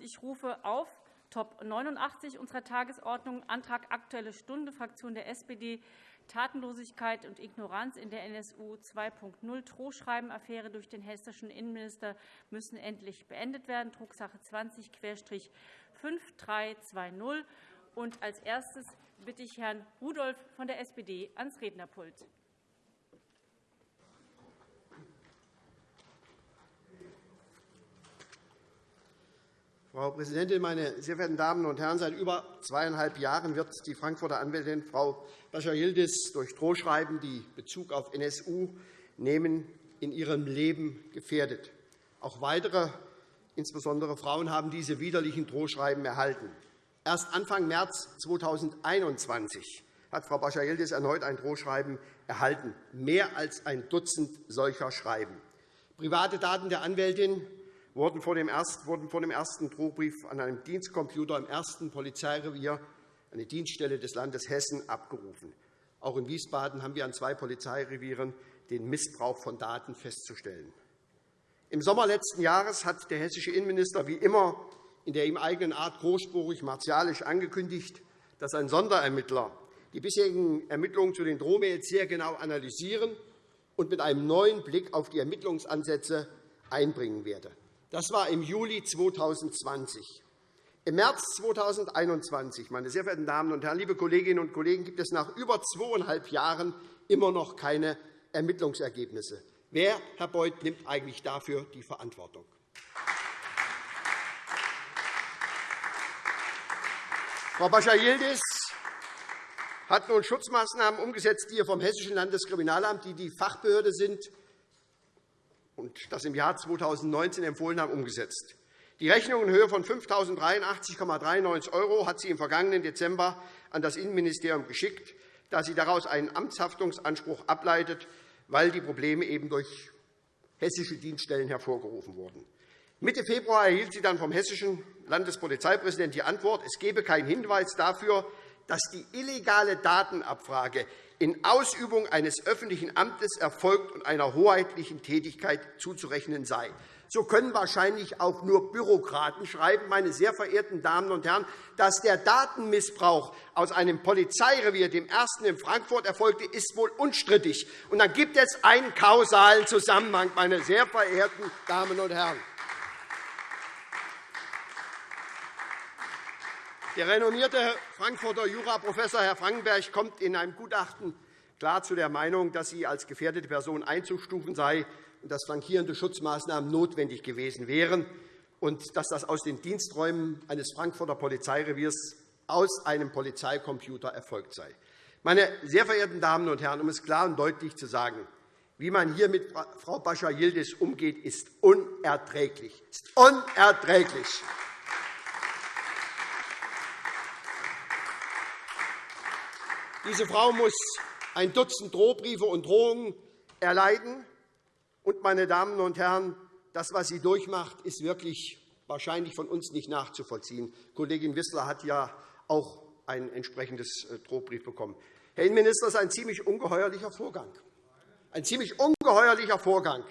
Ich rufe auf Top 89 unserer Tagesordnung, Antrag Aktuelle Stunde, Fraktion der SPD, Tatenlosigkeit und Ignoranz in der NSU 2.0 Drohschreiben-Affäre durch den hessischen Innenminister müssen endlich beendet werden, Drucksache 20-5320. Als erstes bitte ich Herrn Rudolph von der SPD ans Rednerpult. Frau Präsidentin, meine sehr verehrten Damen und Herren! Seit über zweieinhalb Jahren wird die Frankfurter Anwältin Frau Bascha-Yildiz durch Drohschreiben, die Bezug auf NSU nehmen, in ihrem Leben gefährdet. Auch weitere, insbesondere Frauen, haben diese widerlichen Drohschreiben erhalten. Erst Anfang März 2021 hat Frau Bascha-Yildiz erneut ein Drohschreiben erhalten, mehr als ein Dutzend solcher Schreiben. Private Daten der Anwältin wurden vor dem ersten Drohbrief an einem Dienstcomputer im ersten Polizeirevier, eine Dienststelle des Landes Hessen, abgerufen. Auch in Wiesbaden haben wir an zwei Polizeirevieren den Missbrauch von Daten festzustellen. Im Sommer letzten Jahres hat der hessische Innenminister wie immer in der ihm eigenen Art großspurig martialisch angekündigt, dass ein Sonderermittler die bisherigen Ermittlungen zu den Drohmails sehr genau analysieren und mit einem neuen Blick auf die Ermittlungsansätze einbringen werde. Das war im Juli 2020. Im März 2021, meine sehr verehrten Damen und Herren, liebe Kolleginnen und Kollegen, gibt es nach über zweieinhalb Jahren immer noch keine Ermittlungsergebnisse. Wer, Herr Beuth, nimmt eigentlich dafür die Verantwortung? Frau Bascha-Yildiz hat nun Schutzmaßnahmen umgesetzt, die ihr vom Hessischen Landeskriminalamt, die die Fachbehörde sind, und das im Jahr 2019 empfohlen haben, umgesetzt. Die Rechnung in Höhe von 5.083,93 € hat sie im vergangenen Dezember an das Innenministerium geschickt, da sie daraus einen Amtshaftungsanspruch ableitet, weil die Probleme eben durch hessische Dienststellen hervorgerufen wurden. Mitte Februar erhielt sie dann vom hessischen Landespolizeipräsidenten die Antwort, es gebe keinen Hinweis dafür, dass die illegale Datenabfrage in Ausübung eines öffentlichen Amtes erfolgt und einer hoheitlichen Tätigkeit zuzurechnen sei. So können wahrscheinlich auch nur Bürokraten schreiben, meine sehr verehrten Damen und Herren, dass der Datenmissbrauch aus einem Polizeirevier, dem ersten in Frankfurt, erfolgte, ist wohl unstrittig. Und dann gibt es einen kausalen Zusammenhang, meine sehr verehrten Damen und Herren. Der renommierte Frankfurter Juraprofessor Herr Frankenberg kommt in einem Gutachten klar zu der Meinung, dass sie als gefährdete Person einzustufen sei und dass flankierende Schutzmaßnahmen notwendig gewesen wären und dass das aus den Diensträumen eines Frankfurter Polizeireviers aus einem Polizeicomputer erfolgt sei. Meine sehr verehrten Damen und Herren, um es klar und deutlich zu sagen, wie man hier mit Frau Bascha-Yildiz umgeht, ist unerträglich. Ist unerträglich. Diese Frau muss ein Dutzend Drohbriefe und Drohungen erleiden. Und, meine Damen und Herren, das, was sie durchmacht, ist wirklich wahrscheinlich von uns nicht nachzuvollziehen. Kollegin Wissler hat ja auch ein entsprechendes äh, Drohbrief bekommen. Herr Innenminister, das ist ein ziemlich ungeheuerlicher Vorgang. Ein ziemlich ungeheuerlicher Vorgang.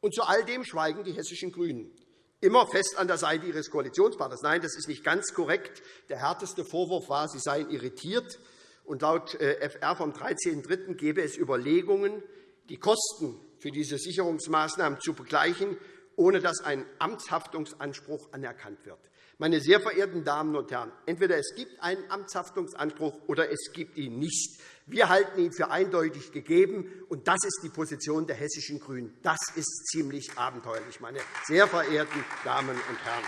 Und zu all dem schweigen die hessischen GRÜNEN immer fest an der Seite ihres Koalitionspartners. Nein, das ist nicht ganz korrekt. Der härteste Vorwurf war, sie seien irritiert und laut äh, FR vom 13.03. gebe es Überlegungen, die Kosten für diese Sicherungsmaßnahmen zu begleichen, ohne dass ein Amtshaftungsanspruch anerkannt wird. Meine sehr verehrten Damen und Herren, entweder es gibt einen Amtshaftungsanspruch oder es gibt ihn nicht. Wir halten ihn für eindeutig gegeben, und das ist die Position der hessischen GRÜNEN. Das ist ziemlich abenteuerlich, meine sehr verehrten Damen und Herren.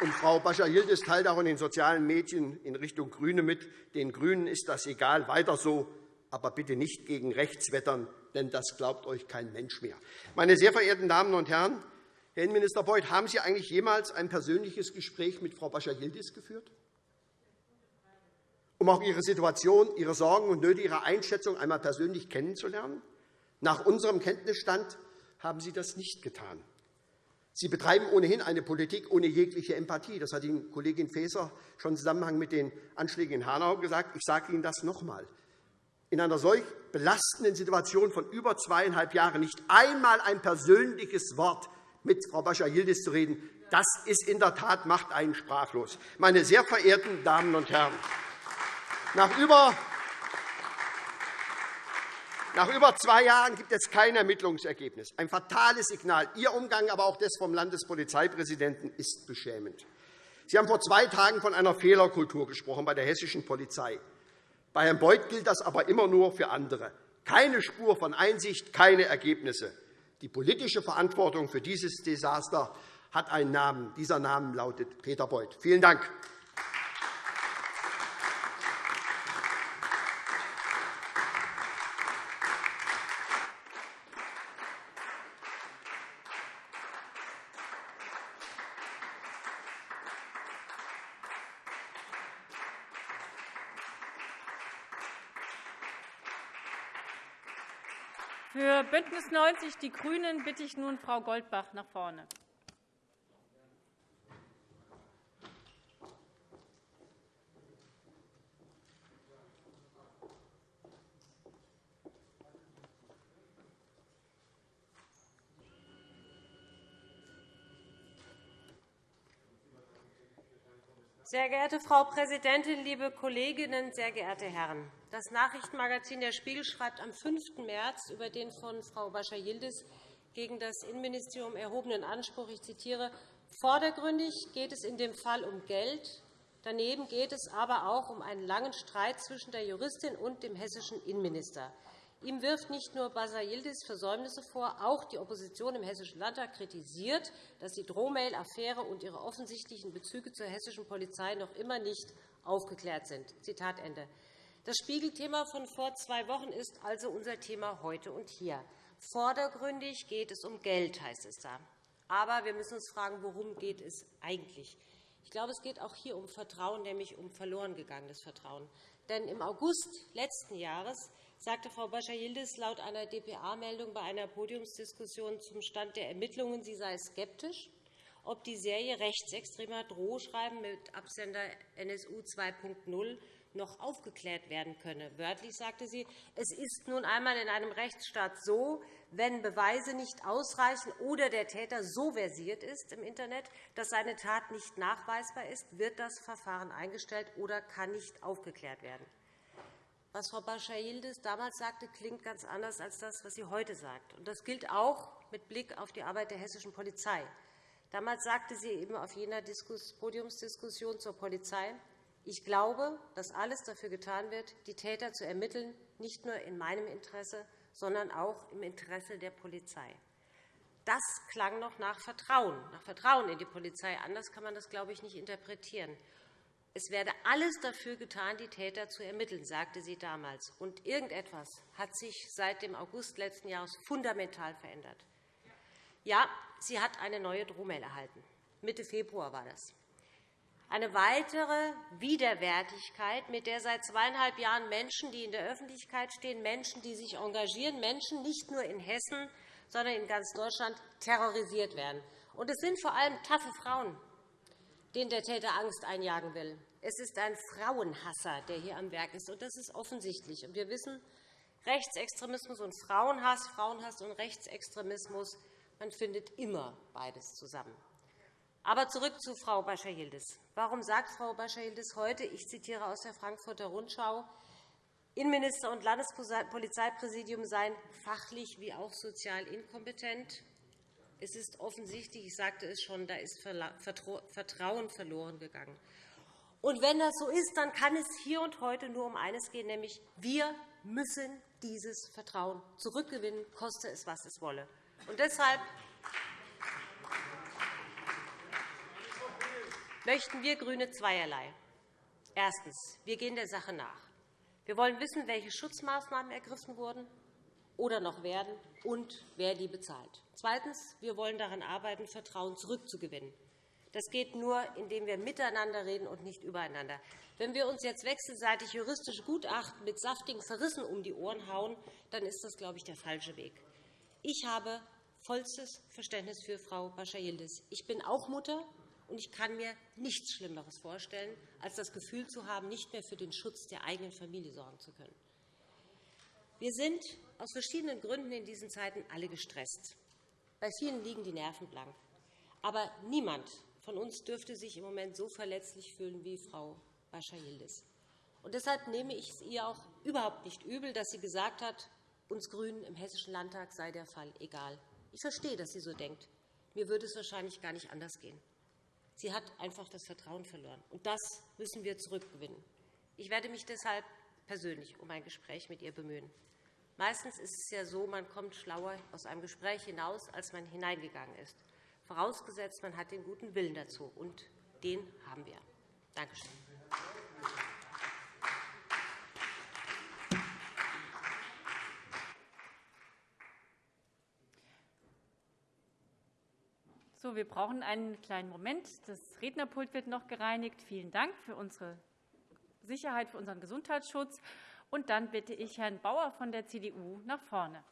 Und Frau Bascha-Yildiz teilt auch in den sozialen Medien in Richtung GRÜNE mit, den GRÜNEN ist das egal, weiter so, aber bitte nicht gegen rechts wettern, denn das glaubt euch kein Mensch mehr. Meine sehr verehrten Damen und Herren, Herr Innenminister Beuth, haben Sie eigentlich jemals ein persönliches Gespräch mit Frau Bascha-Yildiz geführt? um auch Ihre Situation, Ihre Sorgen und Nöte, Ihre Einschätzung einmal persönlich kennenzulernen? Nach unserem Kenntnisstand haben Sie das nicht getan. Sie betreiben ohnehin eine Politik ohne jegliche Empathie. Das hat Ihnen Kollegin Faeser schon im Zusammenhang mit den Anschlägen in Hanau gesagt. Ich sage Ihnen das noch einmal. In einer solch belastenden Situation von über zweieinhalb Jahren nicht einmal ein persönliches Wort mit Frau Bascha-Yildiz zu reden, das ist in der Tat macht einen sprachlos. Meine sehr verehrten Damen und Herren, nach über nach über zwei Jahren gibt es kein Ermittlungsergebnis. Ein fatales Signal. Ihr Umgang, aber auch des vom Landespolizeipräsidenten, ist beschämend. Sie haben vor zwei Tagen von einer Fehlerkultur gesprochen bei der hessischen Polizei. Bei Herrn Beuth gilt das aber immer nur für andere. Keine Spur von Einsicht, keine Ergebnisse. Die politische Verantwortung für dieses Desaster hat einen Namen. Dieser Name lautet Peter Beuth. Vielen Dank. Für BÜNDNIS 90 die GRÜNEN bitte ich nun Frau Goldbach nach vorne. Sehr geehrte Frau Präsidentin, liebe Kolleginnen, sehr geehrte Herren! Das Nachrichtenmagazin Der Spiegel schreibt am 5. März über den von Frau Bascha-Yildiz gegen das Innenministerium erhobenen Anspruch, ich zitiere, Vordergründig geht es in dem Fall um Geld. Daneben geht es aber auch um einen langen Streit zwischen der Juristin und dem hessischen Innenminister. Ihm wirft nicht nur Basayildis Versäumnisse vor, auch die Opposition im Hessischen Landtag kritisiert, dass die Drohmail-Affäre und ihre offensichtlichen Bezüge zur hessischen Polizei noch immer nicht aufgeklärt sind. Zitat Ende. Das Spiegelthema von vor zwei Wochen ist also unser Thema heute und hier. Vordergründig geht es um Geld, heißt es da. Aber wir müssen uns fragen, worum geht es eigentlich? Ich glaube, es geht auch hier um Vertrauen, nämlich um verloren gegangenes Vertrauen. Denn im August letzten Jahres sagte Frau Bascha-Yildiz laut einer dpa-Meldung bei einer Podiumsdiskussion zum Stand der Ermittlungen, sie sei skeptisch, ob die Serie rechtsextremer Drohschreiben mit Absender NSU 2.0 noch aufgeklärt werden könne. Wörtlich sagte sie, es ist nun einmal in einem Rechtsstaat so, wenn Beweise nicht ausreichen oder der Täter so versiert ist im Internet, dass seine Tat nicht nachweisbar ist, wird das Verfahren eingestellt oder kann nicht aufgeklärt werden. Was Frau Bascha-Yildiz damals sagte, klingt ganz anders als das, was sie heute sagt. Das gilt auch mit Blick auf die Arbeit der hessischen Polizei. Damals sagte sie eben auf jener Podiumsdiskussion zur Polizei, ich glaube, dass alles dafür getan wird, die Täter zu ermitteln, nicht nur in meinem Interesse, sondern auch im Interesse der Polizei. Das klang noch nach Vertrauen, nach Vertrauen in die Polizei. Anders kann man das, glaube ich, nicht interpretieren. Es werde alles dafür getan, die Täter zu ermitteln, sagte sie damals. Und irgendetwas hat sich seit dem August letzten Jahres fundamental verändert. Ja, sie hat eine neue Drohmail erhalten. Mitte Februar war das. Eine weitere Widerwärtigkeit, mit der seit zweieinhalb Jahren Menschen, die in der Öffentlichkeit stehen, Menschen, die sich engagieren, Menschen nicht nur in Hessen, sondern in ganz Deutschland terrorisiert werden. Und es sind vor allem taffe Frauen, den der Täter Angst einjagen will. Es ist ein Frauenhasser, der hier am Werk ist, und das ist offensichtlich. wir wissen, Rechtsextremismus und Frauenhass, Frauenhass und Rechtsextremismus, man findet immer beides zusammen. Aber zurück zu Frau Bascha-Yildiz. Warum sagt Frau Bascha-Yildiz heute, ich zitiere aus der Frankfurter Rundschau, Innenminister und Landespolizeipräsidium seien fachlich wie auch sozial inkompetent? Es ist offensichtlich, ich sagte es schon, da ist Vertrauen verloren gegangen. Und wenn das so ist, dann kann es hier und heute nur um eines gehen, nämlich wir müssen dieses Vertrauen zurückgewinnen, koste es, was es wolle. Und deshalb möchten wir GRÜNE zweierlei. Erstens. Wir gehen der Sache nach. Wir wollen wissen, welche Schutzmaßnahmen ergriffen wurden oder noch werden und wer die bezahlt. Zweitens. Wir wollen daran arbeiten, Vertrauen zurückzugewinnen. Das geht nur, indem wir miteinander reden und nicht übereinander. Wenn wir uns jetzt wechselseitig juristische Gutachten mit saftigen Verrissen um die Ohren hauen, dann ist das, glaube ich, der falsche Weg. Ich habe vollstes Verständnis für Frau Bascha-Yildiz. Ich bin auch Mutter, und ich kann mir nichts Schlimmeres vorstellen, als das Gefühl zu haben, nicht mehr für den Schutz der eigenen Familie sorgen zu können. Wir sind aus verschiedenen Gründen in diesen Zeiten alle gestresst. Bei vielen liegen die Nerven blank. Aber niemand von uns dürfte sich im Moment so verletzlich fühlen wie Frau Bascha-Yildiz. Deshalb nehme ich es ihr auch überhaupt nicht übel, dass sie gesagt hat, uns GRÜNEN im Hessischen Landtag sei der Fall egal. Ich verstehe, dass sie so denkt. Mir würde es wahrscheinlich gar nicht anders gehen. Sie hat einfach das Vertrauen verloren. Und das müssen wir zurückgewinnen. Ich werde mich deshalb persönlich um ein Gespräch mit ihr bemühen. Meistens ist es ja so, man kommt schlauer aus einem Gespräch hinaus, als man hineingegangen ist, vorausgesetzt, man hat den guten Willen dazu. Und den haben wir. Danke schön. So, wir brauchen einen kleinen Moment. Das Rednerpult wird noch gereinigt. Vielen Dank für unsere Sicherheit, für unseren Gesundheitsschutz. Und dann bitte ich Herrn Bauer von der CDU nach vorne.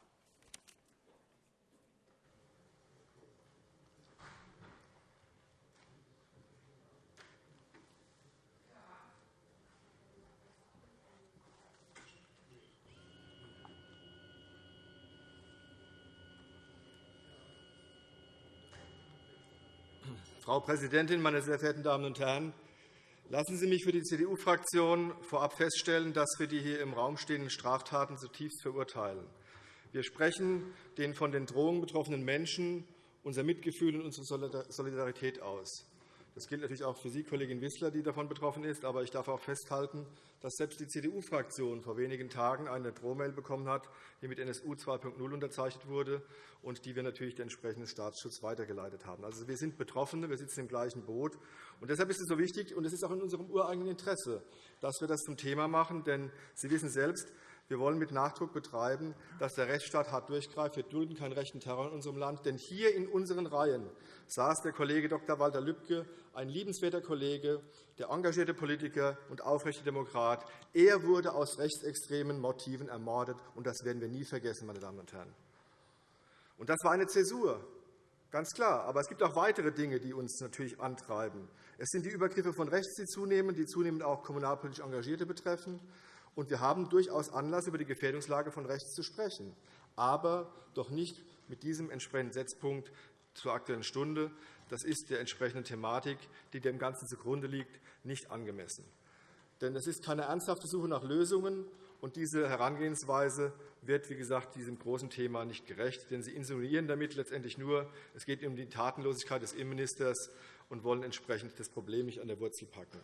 Frau Präsidentin, meine sehr verehrten Damen und Herren! Lassen Sie mich für die CDU-Fraktion vorab feststellen, dass wir die hier im Raum stehenden Straftaten zutiefst verurteilen. Wir sprechen den von den Drohungen betroffenen Menschen unser Mitgefühl und unsere Solidarität aus. Das gilt natürlich auch für Sie, Kollegin Wissler, die davon betroffen ist. Aber ich darf auch festhalten, dass selbst die CDU-Fraktion vor wenigen Tagen eine Drohmail bekommen hat, die mit NSU 2.0 unterzeichnet wurde und die wir natürlich den entsprechenden Staatsschutz weitergeleitet haben. Also, wir sind Betroffene, wir sitzen im gleichen Boot. Und deshalb ist es so wichtig, und es ist auch in unserem ureigenen Interesse, dass wir das zum Thema machen. Denn Sie wissen selbst, wir wollen mit Nachdruck betreiben, dass der Rechtsstaat hart durchgreift. Wir dulden keinen rechten Terror in unserem Land. Denn hier in unseren Reihen saß der Kollege Dr. Walter Lübcke, ein liebenswerter Kollege, der engagierte Politiker und aufrechte Demokrat. Er wurde aus rechtsextremen Motiven ermordet, und das werden wir nie vergessen, meine Damen und Herren. Und das war eine Zäsur, ganz klar. Aber es gibt auch weitere Dinge, die uns natürlich antreiben. Es sind die Übergriffe von rechts, die zunehmen, die zunehmend auch kommunalpolitisch Engagierte betreffen. Und wir haben durchaus Anlass, über die Gefährdungslage von rechts zu sprechen, aber doch nicht mit diesem entsprechenden Setzpunkt zur Aktuellen Stunde. Das ist der entsprechenden Thematik, die dem Ganzen zugrunde liegt, nicht angemessen. Denn es ist keine ernsthafte Suche nach Lösungen, und diese Herangehensweise wird, wie gesagt, diesem großen Thema nicht gerecht. Denn Sie insinuieren damit letztendlich nur, es geht um die Tatenlosigkeit des Innenministers und wollen entsprechend das Problem nicht an der Wurzel packen.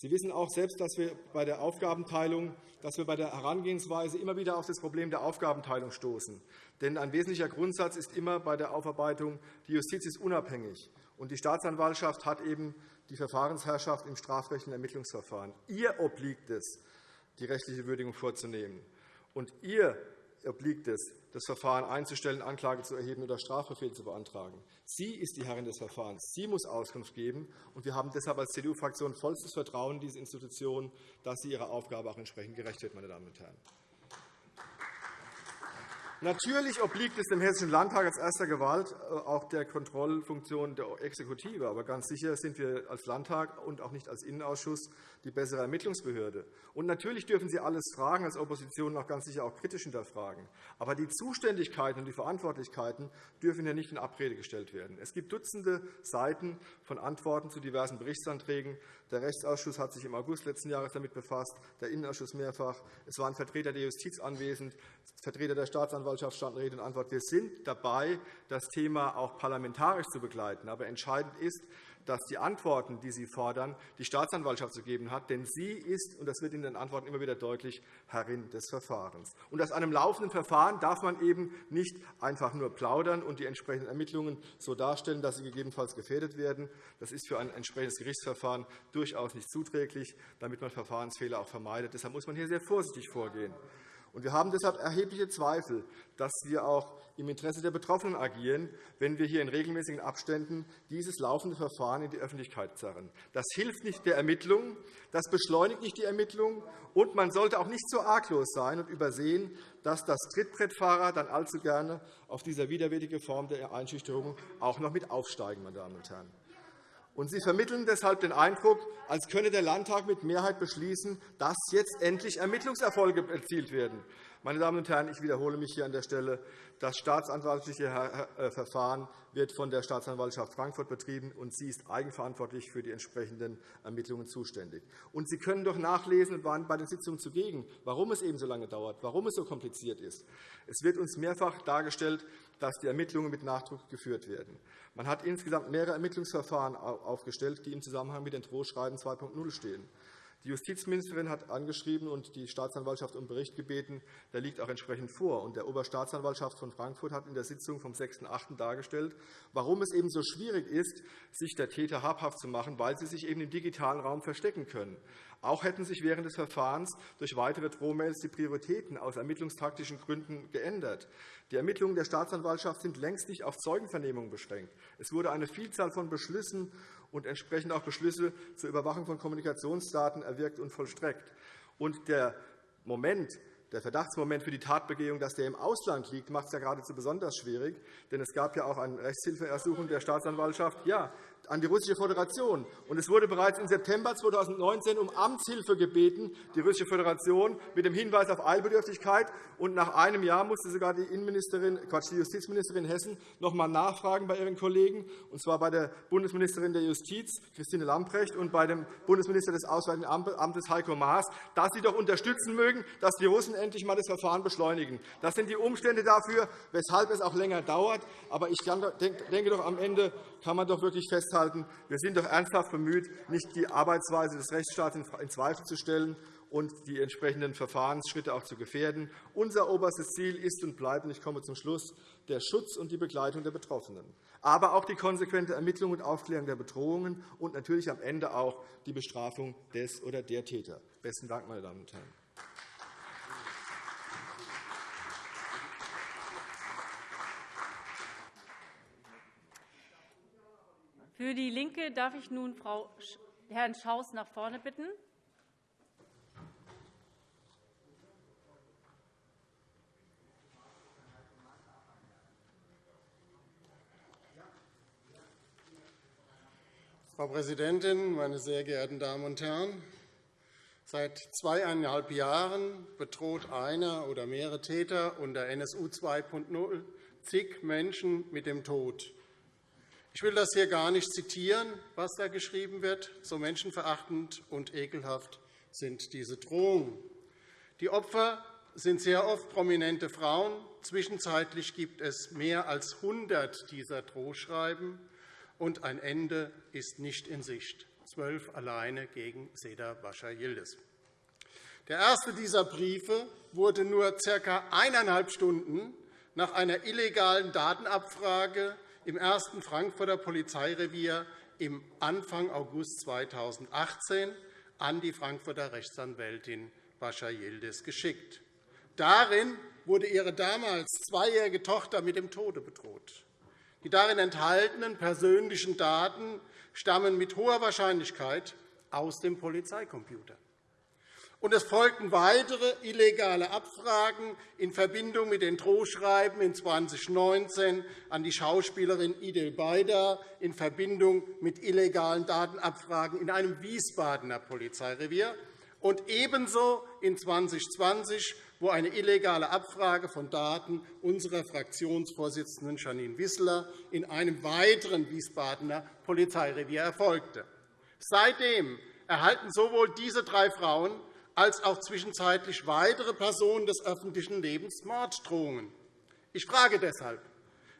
Sie wissen auch selbst, dass wir bei der Aufgabenteilung, dass wir bei der Herangehensweise immer wieder auf das Problem der Aufgabenteilung stoßen. Denn ein wesentlicher Grundsatz ist immer bei der Aufarbeitung, die Justiz ist unabhängig, und die Staatsanwaltschaft hat eben die Verfahrensherrschaft im strafrechtlichen Ermittlungsverfahren. Ihr obliegt es, die rechtliche Würdigung vorzunehmen. Und ihr obliegt es, das Verfahren einzustellen, Anklage zu erheben oder Strafbefehl zu beantragen. Sie ist die Herrin des Verfahrens. Sie muss Auskunft geben. Und wir haben deshalb als CDU-Fraktion vollstes Vertrauen in diese Institution, dass sie ihrer Aufgabe auch entsprechend gerecht wird. Meine Damen und Herren. Natürlich obliegt es dem Hessischen Landtag als erster Gewalt äh, auch der Kontrollfunktion der Exekutive. Aber ganz sicher sind wir als Landtag und auch nicht als Innenausschuss die bessere Ermittlungsbehörde. Und natürlich dürfen Sie alles fragen, als Opposition auch ganz sicher auch kritisch hinterfragen. Aber die Zuständigkeiten und die Verantwortlichkeiten dürfen hier nicht in Abrede gestellt werden. Es gibt Dutzende Seiten von Antworten zu diversen Berichtsanträgen. Der Rechtsausschuss hat sich im August letzten Jahres damit befasst, der Innenausschuss mehrfach. Es waren Vertreter der Justiz anwesend, Vertreter der Staatsanwaltschaft standen Rede und Antwort. Wir sind dabei, das Thema auch parlamentarisch zu begleiten. Aber entscheidend ist, dass die Antworten, die Sie fordern, die Staatsanwaltschaft zu geben hat. Denn sie ist, und das wird in den Antworten immer wieder deutlich, Herrin des Verfahrens. Und aus einem laufenden Verfahren darf man eben nicht einfach nur plaudern und die entsprechenden Ermittlungen so darstellen, dass sie gegebenenfalls gefährdet werden. Das ist für ein entsprechendes Gerichtsverfahren durchaus nicht zuträglich, damit man Verfahrensfehler auch vermeidet. Deshalb muss man hier sehr vorsichtig vorgehen. Wir haben deshalb erhebliche Zweifel, dass wir auch im Interesse der Betroffenen agieren, wenn wir hier in regelmäßigen Abständen dieses laufende Verfahren in die Öffentlichkeit zerren. Das hilft nicht der Ermittlung, das beschleunigt nicht die Ermittlung, und man sollte auch nicht so arglos sein und übersehen, dass das Trittbrettfahrer dann allzu gerne auf dieser widerwärtigen Form der Einschüchterung auch noch mit aufsteigen. Meine Damen und Herren. Und Sie vermitteln deshalb den Eindruck, als könne der Landtag mit Mehrheit beschließen, dass jetzt endlich Ermittlungserfolge erzielt werden. Meine Damen und Herren, ich wiederhole mich hier an der Stelle. Das staatsanwaltliche äh, Verfahren wird von der Staatsanwaltschaft Frankfurt betrieben, und sie ist eigenverantwortlich für die entsprechenden Ermittlungen zuständig. Und Sie können doch nachlesen und waren bei den Sitzungen zugegen, warum es eben so lange dauert, warum es so kompliziert ist. Es wird uns mehrfach dargestellt, dass die Ermittlungen mit Nachdruck geführt werden. Man hat insgesamt mehrere Ermittlungsverfahren aufgestellt, die im Zusammenhang mit den Drohschreiben 2.0 stehen. Die Justizministerin hat angeschrieben und die Staatsanwaltschaft um Bericht gebeten. Der liegt auch entsprechend vor. der Oberstaatsanwaltschaft von Frankfurt hat in der Sitzung vom 6.8. dargestellt, warum es eben so schwierig ist, sich der Täter habhaft zu machen, weil sie sich eben im digitalen Raum verstecken können. Auch hätten sich während des Verfahrens durch weitere Drohmails die Prioritäten aus ermittlungstaktischen Gründen geändert. Die Ermittlungen der Staatsanwaltschaft sind längst nicht auf Zeugenvernehmungen beschränkt. Es wurde eine Vielzahl von Beschlüssen und entsprechend auch Beschlüsse zur Überwachung von Kommunikationsdaten erwirkt und vollstreckt. Und der Moment, der Verdachtsmoment für die Tatbegehung, dass der im Ausland liegt, macht es ja geradezu besonders schwierig. Denn es gab ja auch eine Rechtshilfeersuchung der Staatsanwaltschaft. Ja, an die Russische Föderation. Und es wurde bereits im September 2019 um Amtshilfe gebeten, die Russische Föderation, mit dem Hinweis auf Eilbedürftigkeit. Und nach einem Jahr musste sogar die, Innenministerin, Quatsch, die Justizministerin Hessen noch einmal nachfragen bei ihren Kollegen, und zwar bei der Bundesministerin der Justiz, Christine Lamprecht, und bei dem Bundesminister des Auswärtigen Amtes, Heiko Maas, dass sie doch unterstützen mögen, dass die Russen endlich einmal das Verfahren beschleunigen. Das sind die Umstände dafür, weshalb es auch länger dauert. Aber ich denke doch, am Ende kann man doch wirklich festhalten, festhalten, wir sind doch ernsthaft bemüht, nicht die Arbeitsweise des Rechtsstaats in Zweifel zu stellen und die entsprechenden Verfahrensschritte auch zu gefährden. Unser oberstes Ziel ist und bleibt, und ich komme zum Schluss, der Schutz und die Begleitung der Betroffenen, aber auch die konsequente Ermittlung und Aufklärung der Bedrohungen und natürlich am Ende auch die Bestrafung des oder der Täter. – Besten Dank, meine Damen und Herren. Für DIE LINKE darf ich nun Frau Herrn Schaus nach vorne bitten. Frau Präsidentin, meine sehr geehrten Damen und Herren! Seit zweieinhalb Jahren bedroht einer oder mehrere Täter unter NSU 2.0 zig Menschen mit dem Tod. Ich will das hier gar nicht zitieren, was da geschrieben wird. So menschenverachtend und ekelhaft sind diese Drohungen. Die Opfer sind sehr oft prominente Frauen. Zwischenzeitlich gibt es mehr als 100 dieser Drohschreiben, und ein Ende ist nicht in Sicht. Zwölf alleine gegen Seda Bascha Yildiz. Der erste dieser Briefe wurde nur ca. eineinhalb Stunden nach einer illegalen Datenabfrage im ersten Frankfurter Polizeirevier im Anfang August 2018 an die Frankfurter Rechtsanwältin Bascha Yildiz geschickt. Darin wurde ihre damals zweijährige Tochter mit dem Tode bedroht. Die darin enthaltenen persönlichen Daten stammen mit hoher Wahrscheinlichkeit aus dem Polizeicomputer. Und es folgten weitere illegale Abfragen in Verbindung mit den Drohschreiben in 2019 an die Schauspielerin Idel Beider in Verbindung mit illegalen Datenabfragen in einem Wiesbadener Polizeirevier und ebenso in 2020, wo eine illegale Abfrage von Daten unserer Fraktionsvorsitzenden Janine Wissler in einem weiteren Wiesbadener Polizeirevier erfolgte. Seitdem erhalten sowohl diese drei Frauen als auch zwischenzeitlich weitere Personen des öffentlichen Lebens Morddrohungen. Ich frage deshalb,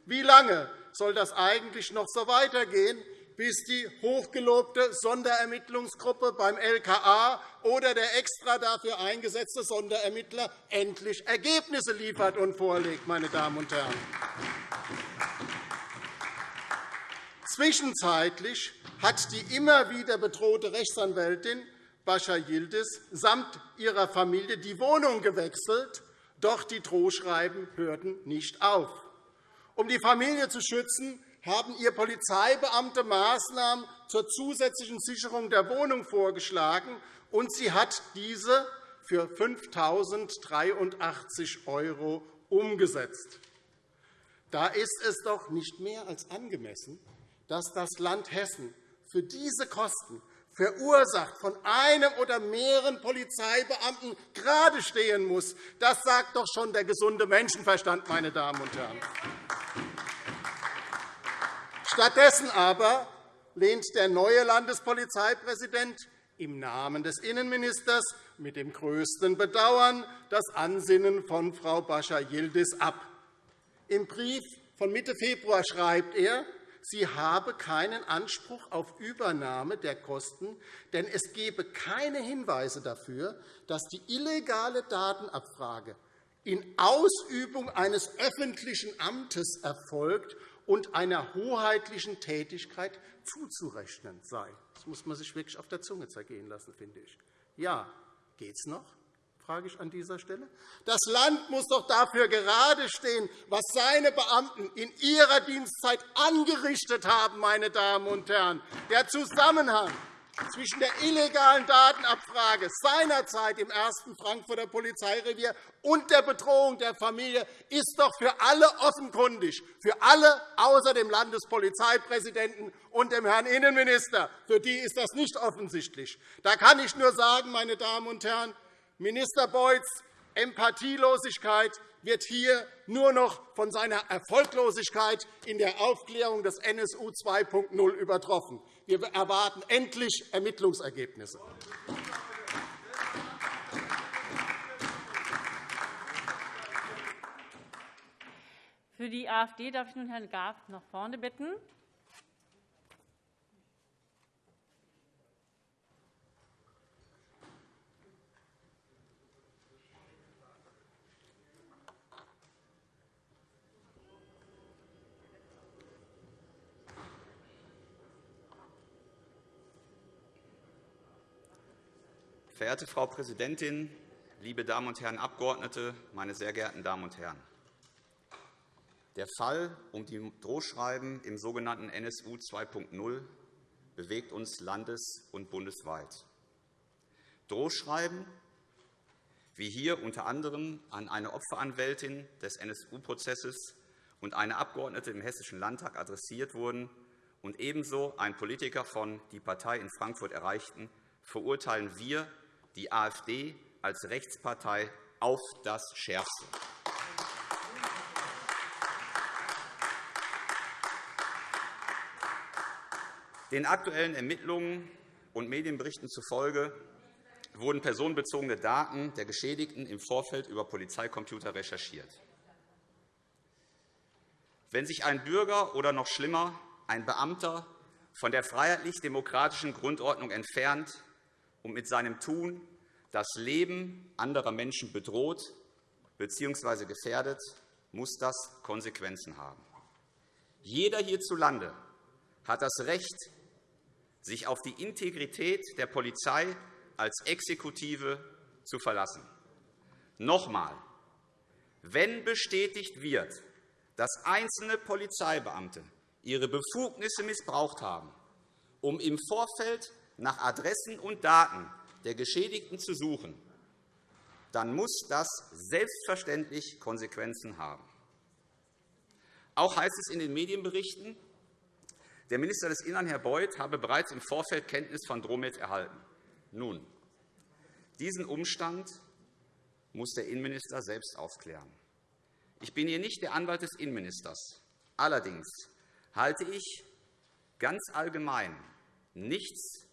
wie lange soll das eigentlich noch so weitergehen, bis die hochgelobte Sonderermittlungsgruppe beim LKA oder der extra dafür eingesetzte Sonderermittler endlich Ergebnisse liefert und vorlegt. Meine Damen und Herren. Zwischenzeitlich hat die immer wieder bedrohte Rechtsanwältin Bascha Yildiz samt ihrer Familie die Wohnung gewechselt, doch die Drohschreiben hörten nicht auf. Um die Familie zu schützen, haben ihr Polizeibeamte Maßnahmen zur zusätzlichen Sicherung der Wohnung vorgeschlagen, und sie hat diese für 5.083 € umgesetzt. Da ist es doch nicht mehr als angemessen, dass das Land Hessen für diese Kosten verursacht von einem oder mehreren Polizeibeamten gerade stehen muss, das sagt doch schon der gesunde Menschenverstand, meine Damen und Herren. Stattdessen aber lehnt der neue Landespolizeipräsident im Namen des Innenministers mit dem größten Bedauern das Ansinnen von Frau Bascha-Yildiz ab. Im Brief von Mitte Februar schreibt er, sie habe keinen Anspruch auf Übernahme der Kosten, denn es gebe keine Hinweise dafür, dass die illegale Datenabfrage in Ausübung eines öffentlichen Amtes erfolgt und einer hoheitlichen Tätigkeit zuzurechnen sei. Das muss man sich wirklich auf der Zunge zergehen lassen, finde ich. Ja, geht es noch? Frage ich an dieser Stelle. Das Land muss doch dafür gerade stehen, was seine Beamten in ihrer Dienstzeit angerichtet haben, meine Damen und Herren. Der Zusammenhang zwischen der illegalen Datenabfrage seinerzeit im ersten Frankfurter Polizeirevier und der Bedrohung der Familie ist doch für alle offenkundig, für alle außer dem Landespolizeipräsidenten und dem Herrn Innenminister. Für die ist das nicht offensichtlich. Da kann ich nur sagen, meine Damen und Herren, Minister Beuys Empathielosigkeit wird hier nur noch von seiner Erfolglosigkeit in der Aufklärung des NSU 2.0 übertroffen. Wir erwarten endlich Ermittlungsergebnisse. Für die AfD darf ich nun Herrn Graf nach vorne bitten. Verehrte Frau Präsidentin, liebe Damen und Herren Abgeordnete, meine sehr geehrten Damen und Herren! Der Fall um die Drohschreiben im sogenannten NSU 2.0 bewegt uns landes- und bundesweit. Drohschreiben, wie hier unter anderem an eine Opferanwältin des NSU-Prozesses und eine Abgeordnete im Hessischen Landtag adressiert wurden und ebenso ein Politiker von die Partei in Frankfurt erreichten, verurteilen wir die AfD als Rechtspartei auf das Schärfste. Den aktuellen Ermittlungen und Medienberichten zufolge wurden personenbezogene Daten der Geschädigten im Vorfeld über Polizeicomputer recherchiert. Wenn sich ein Bürger oder noch schlimmer ein Beamter von der freiheitlich-demokratischen Grundordnung entfernt und mit seinem Tun das Leben anderer Menschen bedroht bzw. gefährdet, muss das Konsequenzen haben. Jeder hierzulande hat das Recht, sich auf die Integrität der Polizei als Exekutive zu verlassen. Noch einmal. Wenn bestätigt wird, dass einzelne Polizeibeamte ihre Befugnisse missbraucht haben, um im Vorfeld nach Adressen und Daten der Geschädigten zu suchen, dann muss das selbstverständlich Konsequenzen haben. Auch heißt es in den Medienberichten, der Minister des Innern, Herr Beuth, habe bereits im Vorfeld Kenntnis von Dromet erhalten. Nun, diesen Umstand muss der Innenminister selbst aufklären. Ich bin hier nicht der Anwalt des Innenministers. Allerdings halte ich ganz allgemein nichts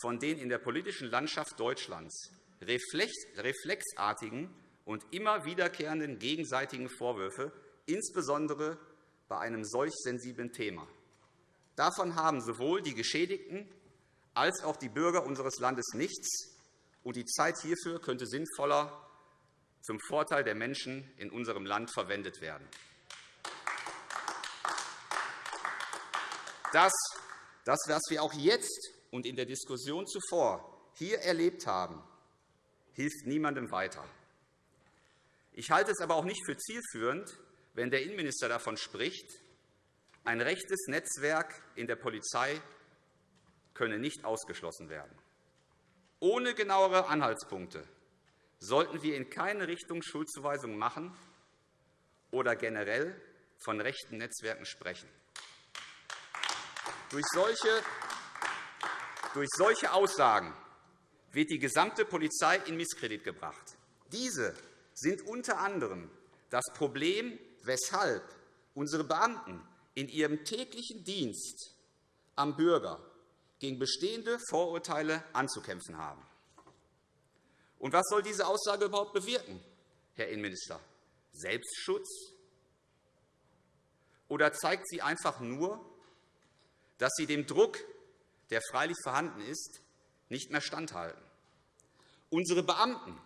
von den in der politischen Landschaft Deutschlands reflexartigen und immer wiederkehrenden gegenseitigen Vorwürfe, insbesondere bei einem solch sensiblen Thema. Davon haben sowohl die Geschädigten als auch die Bürger unseres Landes nichts, und die Zeit hierfür könnte sinnvoller zum Vorteil der Menschen in unserem Land verwendet werden. Das, das was wir auch jetzt und in der Diskussion zuvor hier erlebt haben, hilft niemandem weiter. Ich halte es aber auch nicht für zielführend, wenn der Innenminister davon spricht, ein rechtes Netzwerk in der Polizei könne nicht ausgeschlossen werden. Ohne genauere Anhaltspunkte sollten wir in keine Richtung Schuldzuweisungen machen oder generell von rechten Netzwerken sprechen. Durch solche Durch solche Aussagen wird die gesamte Polizei in Misskredit gebracht. Diese sind unter anderem das Problem, weshalb unsere Beamten in ihrem täglichen Dienst am Bürger gegen bestehende Vorurteile anzukämpfen haben. Und was soll diese Aussage überhaupt bewirken, Herr Innenminister? Selbstschutz? Oder zeigt sie einfach nur, dass Sie dem Druck, der freilich vorhanden ist, nicht mehr standhalten? Unsere Beamten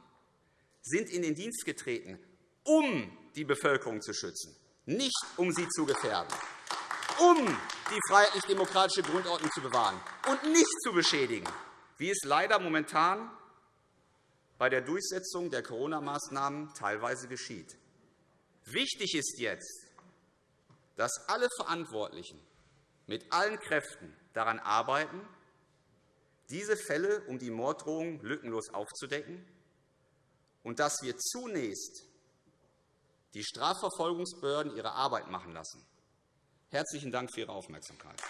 sind in den Dienst getreten, um die Bevölkerung zu schützen, nicht um sie zu gefährden, um die freiheitlich-demokratische Grundordnung zu bewahren und nicht zu beschädigen, wie es leider momentan bei der Durchsetzung der Corona-Maßnahmen teilweise geschieht. Wichtig ist jetzt, dass alle Verantwortlichen mit allen Kräften daran arbeiten, diese Fälle um die Morddrohungen lückenlos aufzudecken und dass wir zunächst die Strafverfolgungsbehörden ihre Arbeit machen lassen. Herzlichen Dank für Ihre Aufmerksamkeit.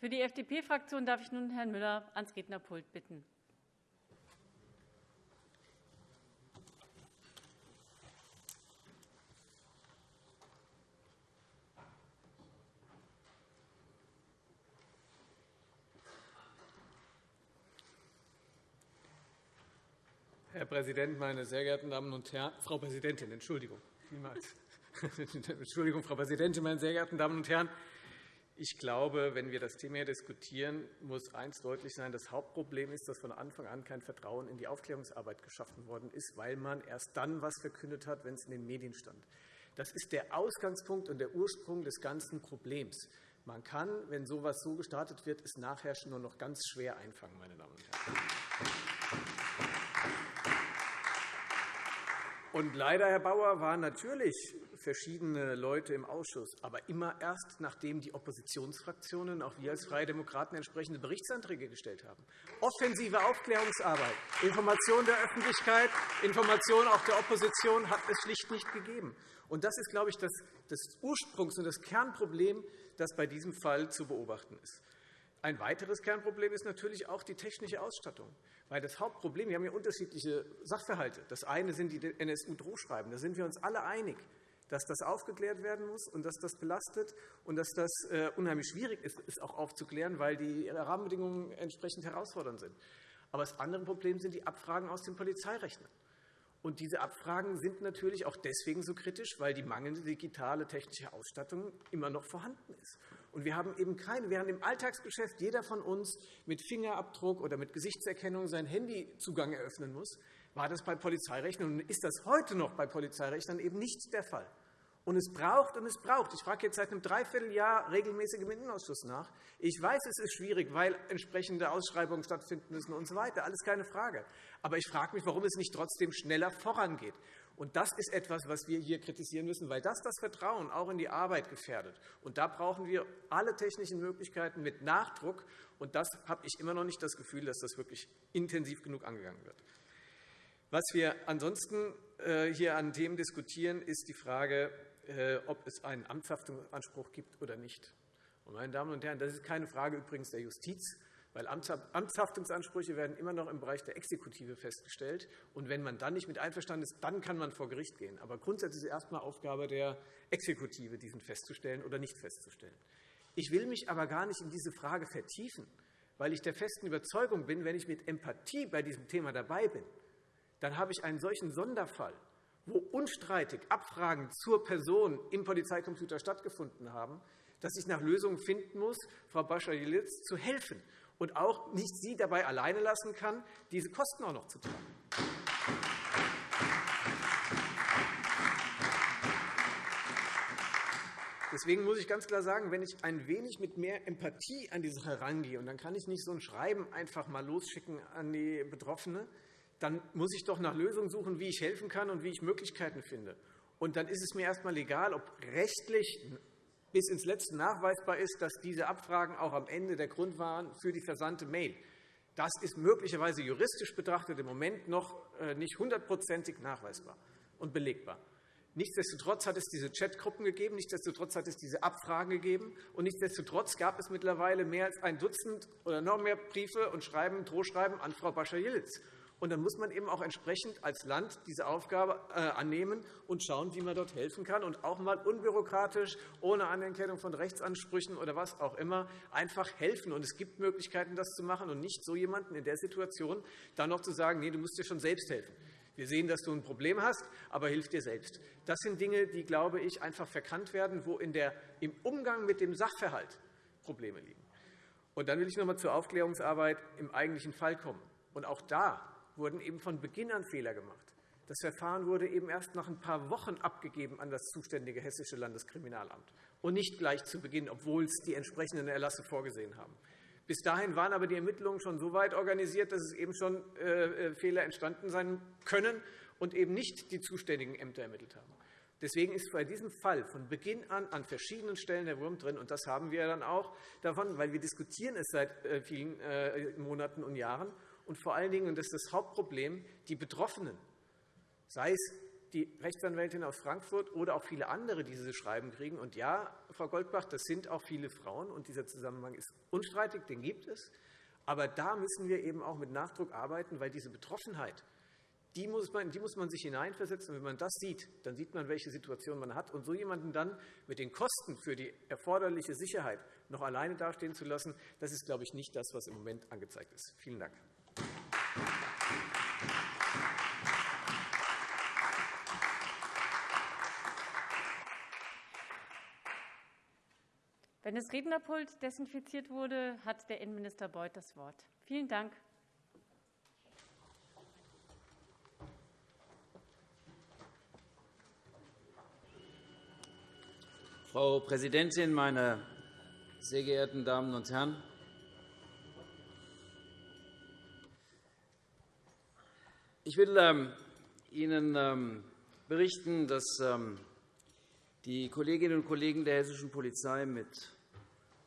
Für die FDP-Fraktion darf ich nun Herrn Müller ans Rednerpult bitten. Herr Präsident, meine sehr geehrten Damen und Herren! Frau Präsidentin, Entschuldigung. Vielmals. Entschuldigung, Frau Präsidentin, meine sehr geehrten Damen und Herren! Ich glaube, wenn wir das Thema hier diskutieren, muss eines deutlich sein. Das Hauptproblem ist, dass von Anfang an kein Vertrauen in die Aufklärungsarbeit geschaffen worden ist, weil man erst dann etwas verkündet hat, wenn es in den Medien stand. Das ist der Ausgangspunkt und der Ursprung des ganzen Problems. Man kann, wenn so etwas so gestartet wird, es nachher nur noch ganz schwer einfangen, meine Damen und Herren. Und leider, Herr Bauer, waren natürlich verschiedene Leute im Ausschuss, aber immer erst, nachdem die Oppositionsfraktionen, auch wir als Freie Demokraten, entsprechende Berichtsanträge gestellt haben. Offensive Aufklärungsarbeit, Information der Öffentlichkeit, Information auch der Opposition hat es schlicht nicht gegeben. Und das ist, glaube ich, das, das Ursprungs- und das Kernproblem, das bei diesem Fall zu beobachten ist. Ein weiteres Kernproblem ist natürlich auch die technische Ausstattung. Weil das Hauptproblem, wir haben ja unterschiedliche Sachverhalte. Das eine sind die NSU-Drohschreiben. Da sind wir uns alle einig, dass das aufgeklärt werden muss und dass das belastet und dass das äh, unheimlich schwierig ist, es auch aufzuklären, weil die Rahmenbedingungen entsprechend herausfordernd sind. Aber das andere Problem sind die Abfragen aus den Polizeirechnern. Und diese Abfragen sind natürlich auch deswegen so kritisch, weil die mangelnde digitale technische Ausstattung immer noch vorhanden ist. Und wir haben eben keine, während im Alltagsgeschäft jeder von uns mit Fingerabdruck oder mit Gesichtserkennung seinen Handyzugang eröffnen muss, war das bei Polizeirechnern und ist das heute noch bei Polizeirechnern eben nicht der Fall. Und es braucht und es braucht. Ich frage jetzt seit einem Dreivierteljahr regelmäßig im Innenausschuss nach. Ich weiß, es ist schwierig, weil entsprechende Ausschreibungen stattfinden müssen und so weiter. Alles keine Frage. Aber ich frage mich, warum es nicht trotzdem schneller vorangeht. Und das ist etwas, was wir hier kritisieren müssen, weil das das Vertrauen auch in die Arbeit gefährdet. Und da brauchen wir alle technischen Möglichkeiten mit Nachdruck. Und das habe ich immer noch nicht das Gefühl, dass das wirklich intensiv genug angegangen wird. Was wir ansonsten äh, hier an Themen diskutieren, ist die Frage, äh, ob es einen Amtshaftungsanspruch gibt oder nicht. Meine Damen und Herren, das ist keine Frage übrigens der Justiz, weil Amtshaftungsansprüche werden immer noch im Bereich der Exekutive festgestellt. Und wenn man dann nicht mit einverstanden ist, dann kann man vor Gericht gehen. Aber grundsätzlich ist es erst einmal Aufgabe der Exekutive, diesen festzustellen oder nicht festzustellen. Ich will mich aber gar nicht in diese Frage vertiefen, weil ich der festen Überzeugung bin, wenn ich mit Empathie bei diesem Thema dabei bin, dann habe ich einen solchen Sonderfall, wo unstreitig Abfragen zur Person im Polizeicomputer stattgefunden haben, dass ich nach Lösungen finden muss, Frau Bascha-Jelitz zu helfen und auch nicht sie dabei alleine lassen kann, diese Kosten auch noch zu tragen. Deswegen muss ich ganz klar sagen, wenn ich ein wenig mit mehr Empathie an die Sache herangehe, und dann kann ich nicht so ein Schreiben einfach mal losschicken an die Betroffene, dann muss ich doch nach Lösungen suchen, wie ich helfen kann und wie ich Möglichkeiten finde. Und dann ist es mir erst einmal egal, ob rechtlich bis ins Letzte nachweisbar ist, dass diese Abfragen auch am Ende der Grund waren für die versandte Mail. Das ist möglicherweise juristisch betrachtet im Moment noch äh, nicht hundertprozentig nachweisbar und belegbar. Nichtsdestotrotz hat es diese Chatgruppen gegeben, nichtsdestotrotz hat es diese Abfragen gegeben, und nichtsdestotrotz gab es mittlerweile mehr als ein Dutzend oder noch mehr Briefe und Schreiben, Drohschreiben an Frau Bascha-Yildiz. Und dann muss man eben auch entsprechend als Land diese Aufgabe äh, annehmen und schauen, wie man dort helfen kann und auch einmal unbürokratisch, ohne Anerkennung von Rechtsansprüchen oder was auch immer, einfach helfen. Und es gibt Möglichkeiten, das zu machen und nicht so jemanden in der Situation dann noch zu sagen, nee, du musst dir schon selbst helfen. Wir sehen, dass du ein Problem hast, aber hilf dir selbst. Das sind Dinge, die, glaube ich, einfach verkannt werden, wo in der, im Umgang mit dem Sachverhalt Probleme liegen. Und dann will ich noch einmal zur Aufklärungsarbeit im eigentlichen Fall kommen. Und auch da wurden eben von Beginn an Fehler gemacht. Das Verfahren wurde eben erst nach ein paar Wochen abgegeben an das zuständige Hessische Landeskriminalamt und nicht gleich zu Beginn, obwohl es die entsprechenden Erlasse vorgesehen haben. Bis dahin waren aber die Ermittlungen schon so weit organisiert, dass es eben schon äh, äh, Fehler entstanden sein können und eben nicht die zuständigen Ämter ermittelt haben. Deswegen ist bei diesem Fall von Beginn an an verschiedenen Stellen der Wurm drin. Und das haben wir dann auch davon, weil wir diskutieren es seit äh, vielen Monaten und Jahren. Und vor allen Dingen, und das ist das Hauptproblem, die Betroffenen, sei es die Rechtsanwältin aus Frankfurt oder auch viele andere, die diese Schreiben kriegen. Und ja, Frau Goldbach, das sind auch viele Frauen, und dieser Zusammenhang ist unstreitig, den gibt es. Aber da müssen wir eben auch mit Nachdruck arbeiten, weil diese Betroffenheit, die muss, man, die muss man sich hineinversetzen. Wenn man das sieht, dann sieht man, welche Situation man hat. Und so jemanden dann mit den Kosten für die erforderliche Sicherheit noch alleine dastehen zu lassen, das ist, glaube ich, nicht das, was im Moment angezeigt ist. Vielen Dank. Wenn das Rednerpult desinfiziert wurde, hat der Innenminister Beuth das Wort. Vielen Dank. Frau Präsidentin, meine sehr geehrten Damen und Herren! Ich will ähm, Ihnen ähm, berichten, dass ähm, die Kolleginnen und Kollegen der hessischen Polizei mit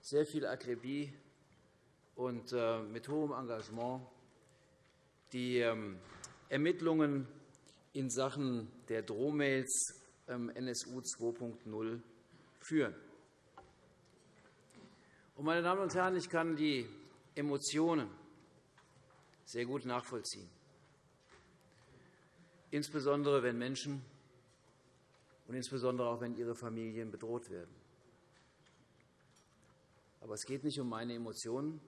sehr viel Akribie und äh, mit hohem Engagement die ähm, Ermittlungen in Sachen der Drohmails NSU 2.0 führen. Meine Damen und Herren, ich kann die Emotionen sehr gut nachvollziehen, insbesondere wenn Menschen und insbesondere auch, wenn ihre Familien bedroht werden. Aber es geht nicht um meine Emotionen,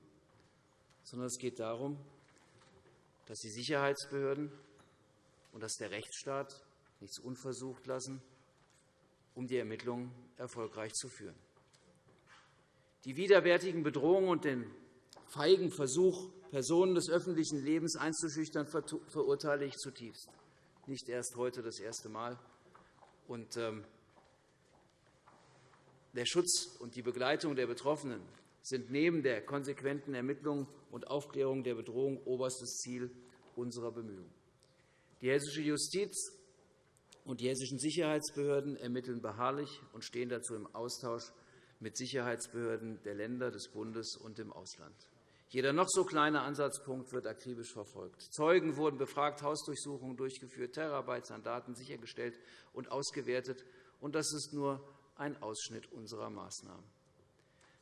sondern es geht darum, dass die Sicherheitsbehörden und dass der Rechtsstaat nichts unversucht lassen, um die Ermittlungen erfolgreich zu führen. Die widerwärtigen Bedrohungen und den feigen Versuch, Personen des öffentlichen Lebens einzuschüchtern, verurteile ich zutiefst. Nicht erst heute das erste Mal. Und, ähm, der Schutz und die Begleitung der Betroffenen sind neben der konsequenten Ermittlung und Aufklärung der Bedrohung oberstes Ziel unserer Bemühungen. Die hessische Justiz und die hessischen Sicherheitsbehörden ermitteln beharrlich und stehen dazu im Austausch mit Sicherheitsbehörden der Länder, des Bundes und im Ausland. Jeder noch so kleine Ansatzpunkt wird akribisch verfolgt. Zeugen wurden befragt, Hausdurchsuchungen durchgeführt, Terabytes an Daten sichergestellt und ausgewertet. Und das ist nur ein Ausschnitt unserer Maßnahmen.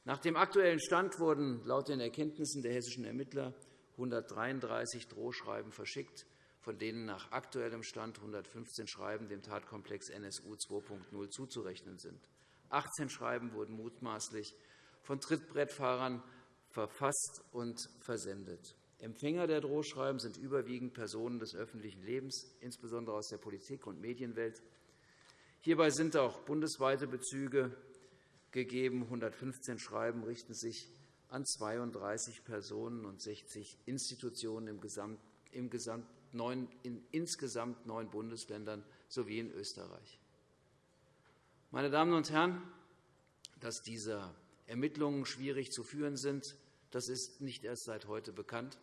Nach dem aktuellen Stand wurden laut den Erkenntnissen der hessischen Ermittler 133 Drohschreiben verschickt, von denen nach aktuellem Stand 115 Schreiben dem Tatkomplex NSU 2.0 zuzurechnen sind. 18 Schreiben wurden mutmaßlich von Trittbrettfahrern verfasst und versendet. Empfänger der Drohschreiben sind überwiegend Personen des öffentlichen Lebens, insbesondere aus der Politik- und Medienwelt. Hierbei sind auch bundesweite Bezüge gegeben. 115 Schreiben richten sich an 32 Personen und 60 Institutionen in insgesamt neun Bundesländern sowie in Österreich. Meine Damen und Herren, dass diese Ermittlungen schwierig zu führen sind, das ist nicht erst seit heute bekannt,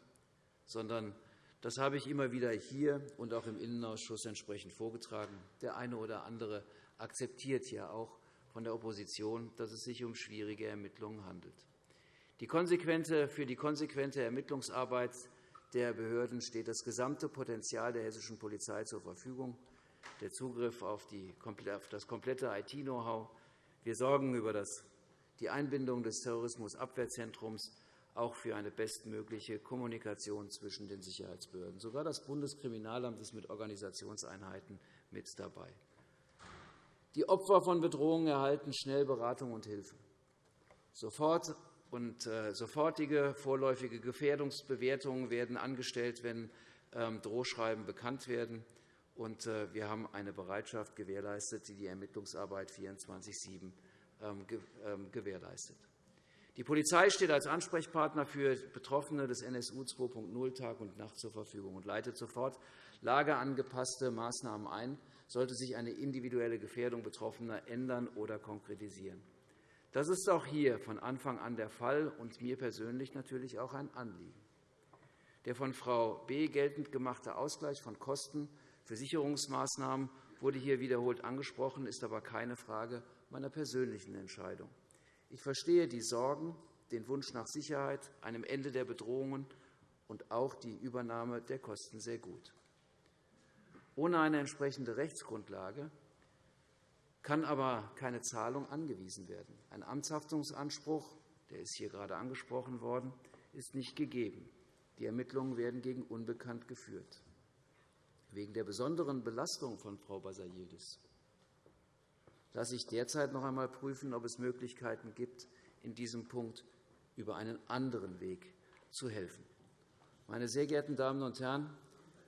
sondern das habe ich immer wieder hier und auch im Innenausschuss entsprechend vorgetragen. Der eine oder andere akzeptiert ja auch von der Opposition, dass es sich um schwierige Ermittlungen handelt. Die für die konsequente Ermittlungsarbeit der Behörden steht das gesamte Potenzial der hessischen Polizei zur Verfügung. der Zugriff auf das komplette IT-Know-how. Wir sorgen über die Einbindung des Terrorismusabwehrzentrums auch für eine bestmögliche Kommunikation zwischen den Sicherheitsbehörden. Sogar das Bundeskriminalamt ist mit Organisationseinheiten mit dabei. Die Opfer von Bedrohungen erhalten schnell Beratung und Hilfe. Sofort und äh, sofortige vorläufige Gefährdungsbewertungen werden angestellt, wenn ähm, Drohschreiben bekannt werden. Und äh, wir haben eine Bereitschaft gewährleistet, die die Ermittlungsarbeit 24-7 ähm, ähm, gewährleistet. Die Polizei steht als Ansprechpartner für Betroffene des NSU 2.0 Tag und Nacht zur Verfügung und leitet sofort lageangepasste Maßnahmen ein, sollte sich eine individuelle Gefährdung Betroffener ändern oder konkretisieren. Das ist auch hier von Anfang an der Fall und mir persönlich natürlich auch ein Anliegen. Der von Frau B. geltend gemachte Ausgleich von Kosten für Sicherungsmaßnahmen wurde hier wiederholt angesprochen, ist aber keine Frage meiner persönlichen Entscheidung. Ich verstehe die Sorgen, den Wunsch nach Sicherheit, einem Ende der Bedrohungen und auch die Übernahme der Kosten sehr gut. Ohne eine entsprechende Rechtsgrundlage kann aber keine Zahlung angewiesen werden. Ein Amtshaftungsanspruch, der ist hier gerade angesprochen worden, ist nicht gegeben. Die Ermittlungen werden gegen Unbekannt geführt. Wegen der besonderen Belastung von Frau Basayildis lasse ich derzeit noch einmal prüfen, ob es Möglichkeiten gibt, in diesem Punkt über einen anderen Weg zu helfen. Meine sehr geehrten Damen und Herren,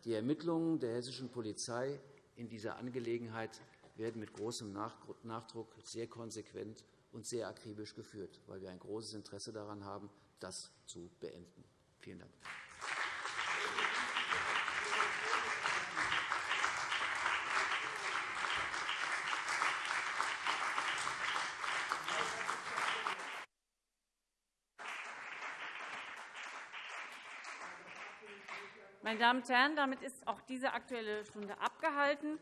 die Ermittlungen der hessischen Polizei in dieser Angelegenheit werden mit großem Nachdruck sehr konsequent und sehr akribisch geführt, weil wir ein großes Interesse daran haben, das zu beenden. Vielen Dank. Meine Damen und Herren, damit ist auch diese Aktuelle Stunde abgehalten.